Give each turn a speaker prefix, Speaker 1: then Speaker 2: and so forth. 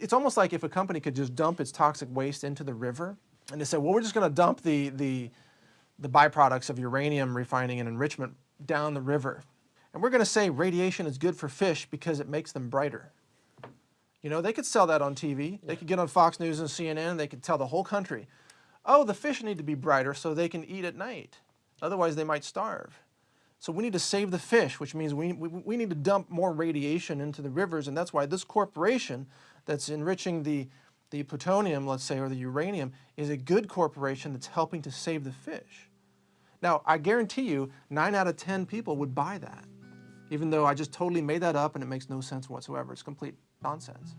Speaker 1: It's almost like if a company could just dump its toxic waste into the river and they say, well, we're just going to dump the, the, the byproducts of uranium refining and enrichment down the river. And we're going to say radiation is good for fish because it makes them brighter. You know, they could sell that on TV. They could get on Fox News and CNN. They could tell the whole country, oh, the fish need to be brighter so they can eat at night. Otherwise, they might starve. So we need to save the fish, which means we, we, we need to dump more radiation into the rivers. And that's why this corporation that's enriching the, the plutonium, let's say, or the uranium, is a good corporation that's helping to save the fish. Now, I guarantee you, 9 out of 10 people would buy that, even though I just totally made that up and it makes no sense whatsoever. It's complete nonsense.